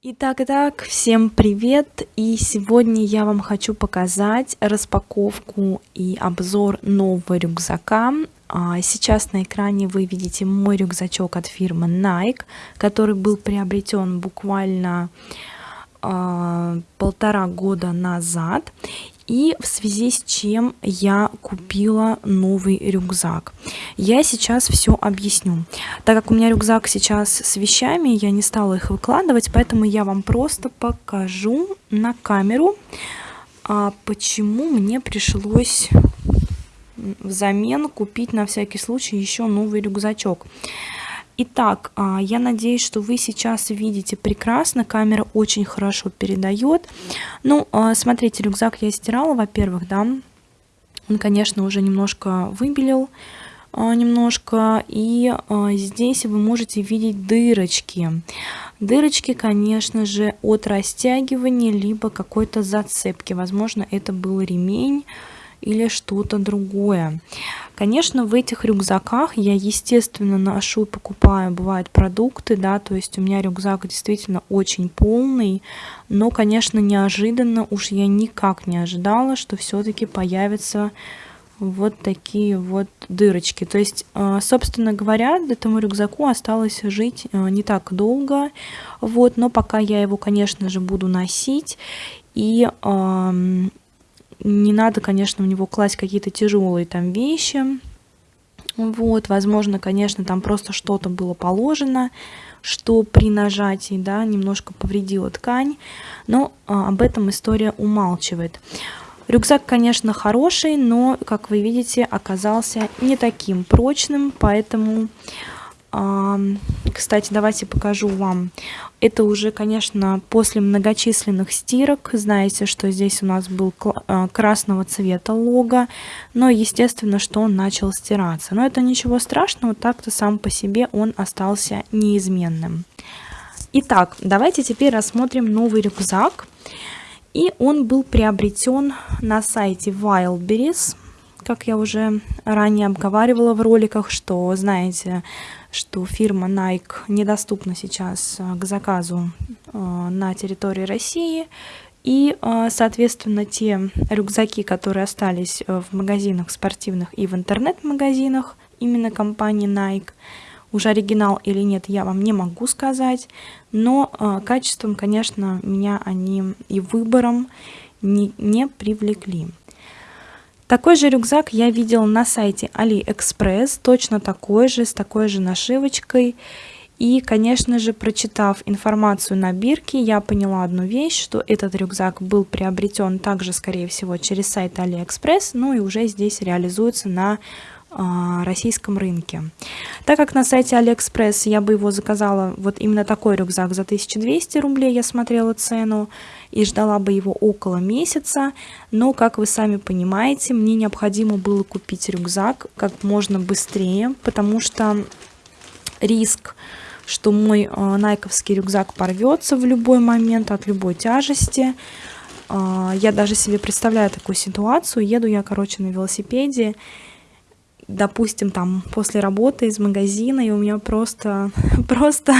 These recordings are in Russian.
Итак, итак, всем привет! И сегодня я вам хочу показать распаковку и обзор нового рюкзака. А, сейчас на экране вы видите мой рюкзачок от фирмы Nike, который был приобретен буквально а, полтора года назад и в связи с чем я купила новый рюкзак. Я сейчас все объясню. Так как у меня рюкзак сейчас с вещами, я не стала их выкладывать, поэтому я вам просто покажу на камеру, а почему мне пришлось взамен купить на всякий случай еще новый рюкзачок. Итак, а, я надеюсь, что вы сейчас видите прекрасно, камера очень хорошо передает. Ну, а, смотрите, рюкзак я стирала, во-первых, да, он, конечно, уже немножко выбелил, а, немножко, и здесь вы можете видеть дырочки. Дырочки, конечно же, от растягивания, либо какой-то зацепки, возможно, это был ремень, или что-то другое. Конечно, в этих рюкзаках я, естественно, ношу и покупаю, бывают продукты, да, то есть у меня рюкзак действительно очень полный, но, конечно, неожиданно, уж я никак не ожидала, что все-таки появятся вот такие вот дырочки. То есть, э, собственно говоря, этому рюкзаку осталось жить э, не так долго, вот, но пока я его, конечно же, буду носить, и не надо, конечно, в него класть какие-то тяжелые там вещи. Вот, возможно, конечно, там просто что-то было положено, что при нажатии, да, немножко повредило ткань, но а, об этом история умалчивает. Рюкзак, конечно, хороший, но, как вы видите, оказался не таким прочным, поэтому кстати, давайте покажу вам. Это уже, конечно, после многочисленных стирок. Знаете, что здесь у нас был а, красного цвета лого. Но, естественно, что он начал стираться. Но это ничего страшного, так-то сам по себе он остался неизменным. Итак, давайте теперь рассмотрим новый рюкзак. И он был приобретен на сайте Wildberries как я уже ранее обговаривала в роликах, что знаете, что фирма Nike недоступна сейчас э, к заказу э, на территории России. И, э, соответственно, те рюкзаки, которые остались в магазинах спортивных и в интернет-магазинах именно компании Nike, уже оригинал или нет, я вам не могу сказать, но качеством, конечно, меня они и выбором не, не привлекли. Такой же рюкзак я видел на сайте AliExpress, точно такой же, с такой же нашивочкой. И, конечно же, прочитав информацию на бирке, я поняла одну вещь, что этот рюкзак был приобретен также, скорее всего, через сайт AliExpress, ну и уже здесь реализуется на российском рынке. Так как на сайте AliExpress я бы его заказала, вот именно такой рюкзак за 1200 рублей, я смотрела цену, и ждала бы его около месяца, но, как вы сами понимаете, мне необходимо было купить рюкзак как можно быстрее, потому что риск что мой э, найковский рюкзак порвется в любой момент от любой тяжести. Э, я даже себе представляю такую ситуацию. Еду я, короче, на велосипеде, допустим, там после работы из магазина, и у меня просто, просто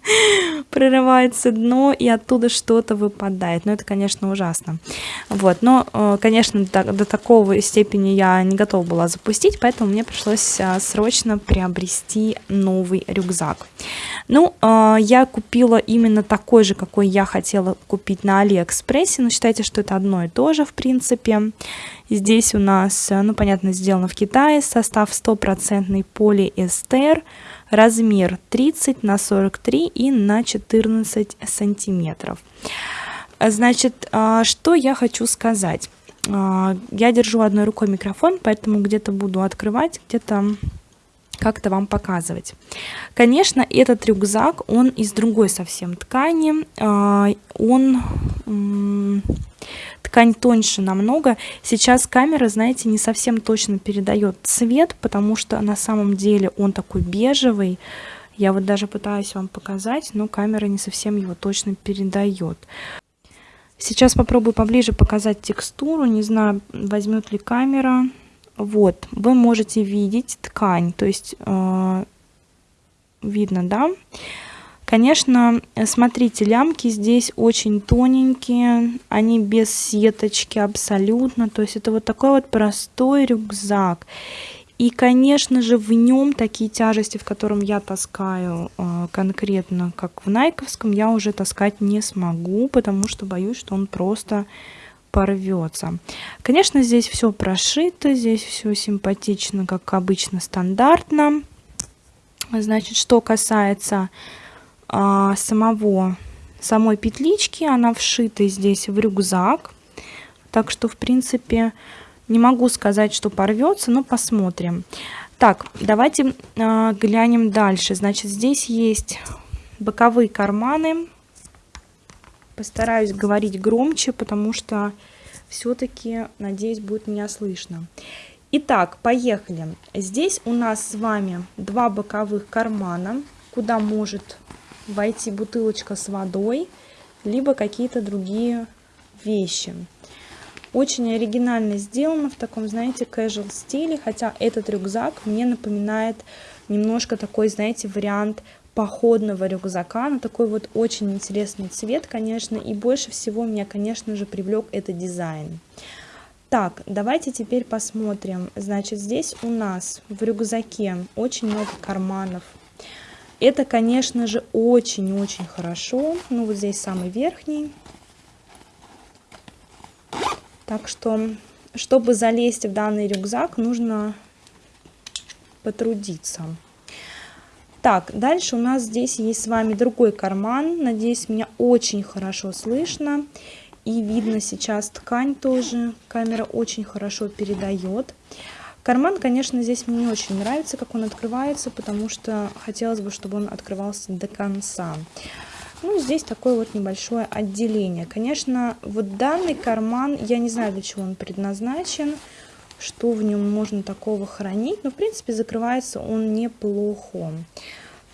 прорывается дно, и оттуда что-то выпадает. Но это, конечно, ужасно. Вот. Но, э, конечно, до, до такого степени я не готова была запустить, поэтому мне пришлось э, срочно приобрести новый рюкзак. Ну, э, я купила именно такой же, какой я хотела купить на Алиэкспрессе, но считайте, что это одно и то же, в принципе. Здесь у нас, ну, понятно, сделано в Китае, состав стопроцентный полиэстер, размер 30 на 43 и на 14 сантиметров. Значит, а, что я хочу сказать. А, я держу одной рукой микрофон, поэтому где-то буду открывать, где-то как-то вам показывать. Конечно, этот рюкзак, он из другой совсем ткани. А, он ткань тоньше намного. Сейчас камера, знаете, не совсем точно передает цвет, потому что на самом деле он такой бежевый. Я вот даже пытаюсь вам показать, но камера не совсем его точно передает. Сейчас попробую поближе показать текстуру. Не знаю, возьмет ли камера. Вот, вы можете видеть ткань, то есть э, видно, да? Конечно, смотрите, лямки здесь очень тоненькие, они без сеточки абсолютно, то есть это вот такой вот простой рюкзак. И, конечно же, в нем такие тяжести, в котором я таскаю э, конкретно, как в Найковском, я уже таскать не смогу, потому что боюсь, что он просто порвется. Конечно, здесь все прошито, здесь все симпатично, как обычно, стандартно. Значит, что касается а, самого, самой петлички, она вшита здесь в рюкзак. Так что, в принципе, не могу сказать, что порвется, но посмотрим. Так, давайте а, глянем дальше. Значит, здесь есть боковые карманы. Постараюсь говорить громче, потому что все-таки, надеюсь, будет меня слышно. Итак, поехали. Здесь у нас с вами два боковых кармана, куда может войти бутылочка с водой, либо какие-то другие вещи. Очень оригинально сделано в таком, знаете, casual стиле, хотя этот рюкзак мне напоминает немножко такой, знаете, вариант походного рюкзака, но такой вот очень интересный цвет, конечно, и больше всего меня, конечно же, привлек этот дизайн. Так, давайте теперь посмотрим. Значит, здесь у нас в рюкзаке очень много карманов. Это, конечно же, очень-очень хорошо. Ну, вот здесь самый верхний. Так что, чтобы залезть в данный рюкзак, нужно потрудиться. Так, дальше у нас здесь есть с вами другой карман. Надеюсь, меня очень хорошо слышно. И видно сейчас ткань тоже. Камера очень хорошо передает. Карман, конечно, здесь мне не очень нравится, как он открывается, потому что хотелось бы, чтобы он открывался до конца. Ну, здесь такое вот небольшое отделение. Конечно, вот данный карман, я не знаю, для чего он предназначен, что в нем можно такого хранить, но, в принципе, закрывается он неплохо.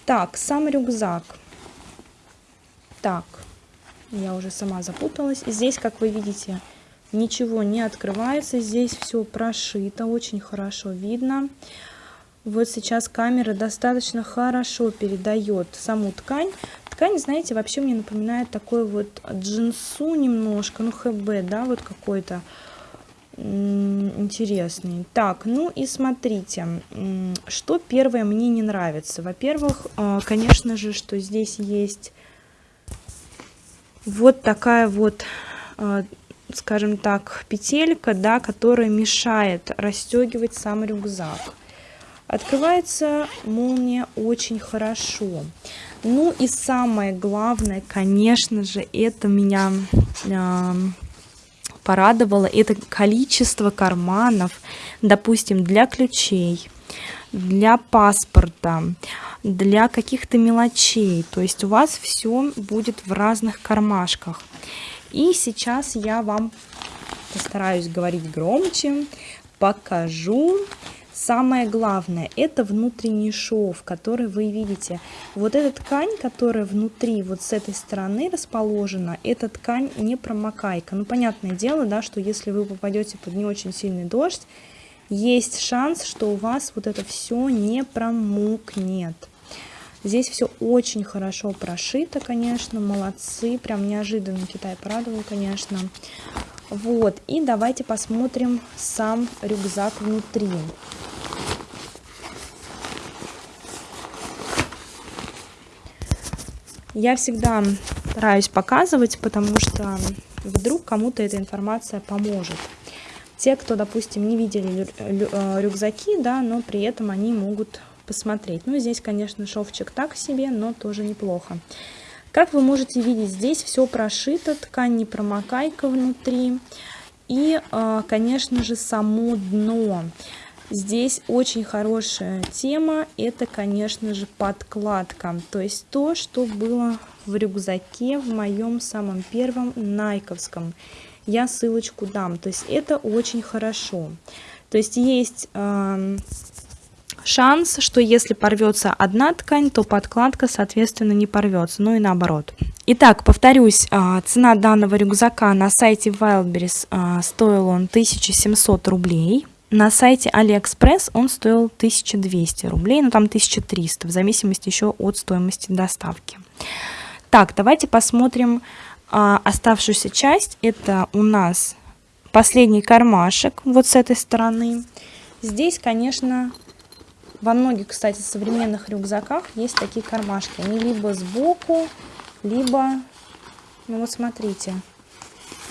Так, сам рюкзак. Так, я уже сама запуталась. Здесь, как вы видите, ничего не открывается. Здесь все прошито, очень хорошо видно. Вот сейчас камера достаточно хорошо передает саму ткань. Ткань, знаете, вообще мне напоминает такой вот джинсу немножко, ну хб, да, вот какой-то интересный. Так, ну и смотрите, что первое мне не нравится. Во-первых, а, конечно же, что здесь есть вот такая вот, а, скажем так, петелька, да, которая мешает расстегивать сам рюкзак. Открывается молния очень хорошо. Ну и самое главное, конечно же, это меня порадовало, это количество карманов, допустим, для ключей, для паспорта, для каких-то мелочей. То есть у вас все будет в разных кармашках. И сейчас я вам постараюсь говорить громче, покажу Самое главное, это внутренний шов, который вы видите. Вот эта ткань, которая внутри, вот с этой стороны расположена, эта ткань не промокайка. Ну, понятное дело, да, что если вы попадете под не очень сильный дождь, есть шанс, что у вас вот это все не промокнет. Здесь все очень хорошо прошито, конечно, молодцы, прям неожиданно Китай порадовал, конечно. Вот, и давайте посмотрим сам рюкзак внутри. Я всегда стараюсь показывать, потому что вдруг кому-то эта информация поможет. Те, кто, допустим, не видели э, рюкзаки, да, но при этом они могут посмотреть. Ну, здесь, конечно, шовчик так себе, но тоже неплохо. Как вы можете видеть, здесь все прошито, ткань не промокайка внутри. И, э, конечно же, само дно. Здесь очень хорошая тема, это, конечно же, подкладка. То есть то, что было в рюкзаке в моем самом первом найковском. Я ссылочку дам. То есть это очень хорошо. То есть есть э, шанс, что если порвется одна ткань, то подкладка, соответственно, не порвется. Ну и наоборот. Итак, повторюсь, а, цена данного рюкзака на сайте Wildberries а, стоил он 1700 рублей. На сайте AliExpress он стоил 1200 рублей, ну там 1300, в зависимости еще от стоимости доставки. Так, давайте посмотрим а, оставшуюся часть. Это у нас последний кармашек вот с этой стороны. Здесь, конечно, во многих, кстати, современных рюкзаках есть такие кармашки. Они либо сбоку, либо, ну вот смотрите,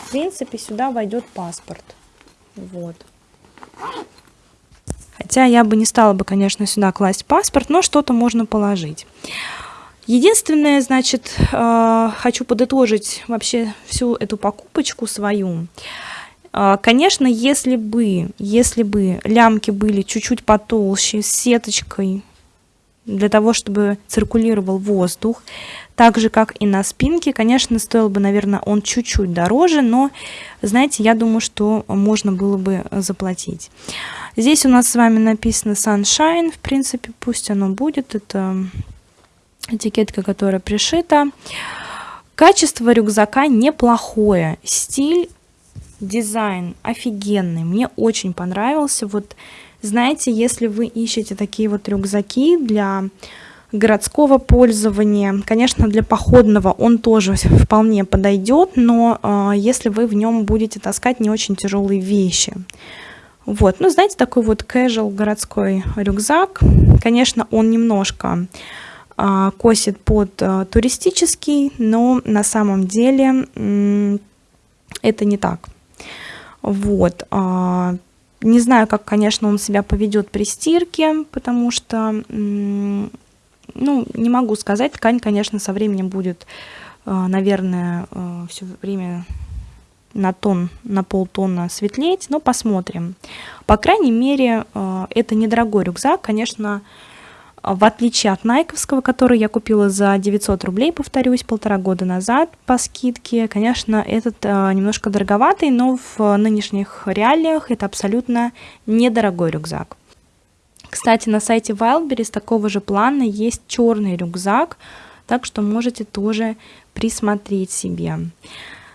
в принципе, сюда войдет паспорт. Вот. Хотя я бы не стала бы, конечно, сюда класть паспорт, но что-то можно положить. Единственное, значит, э, хочу подытожить вообще всю эту покупочку свою. Э, конечно, если бы, если бы лямки были чуть-чуть потолще, с сеточкой, для того, чтобы циркулировал воздух, так же, как и на спинке, конечно, стоил бы, наверное, он чуть-чуть дороже, но, знаете, я думаю, что можно было бы заплатить. Здесь у нас с вами написано Sunshine, в принципе, пусть оно будет, это этикетка, которая пришита. Качество рюкзака неплохое, стиль, дизайн офигенный, мне очень понравился. Вот знаете, если вы ищете такие вот рюкзаки для городского пользования, конечно, для походного он тоже вполне подойдет, но э, если вы в нем будете таскать не очень тяжелые вещи. Вот, ну, знаете, такой вот casual городской рюкзак, конечно, он немножко а, косит под а, туристический, но на самом деле это не так. Вот. Не знаю, как, конечно, он себя поведет при стирке, потому что, ну, не могу сказать. Ткань, конечно, со временем будет, наверное, все время на тон, на полтона светлеть, но посмотрим. По крайней мере, это недорогой рюкзак, конечно, в отличие от найковского, который я купила за 900 рублей, повторюсь, полтора года назад по скидке, конечно, этот э, немножко дороговатый, но в нынешних реалиях это абсолютно недорогой рюкзак. Кстати, на сайте Wildberries такого же плана есть черный рюкзак, так что можете тоже присмотреть себе.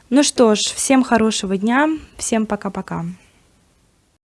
Ну что ж, всем хорошего дня, всем пока-пока.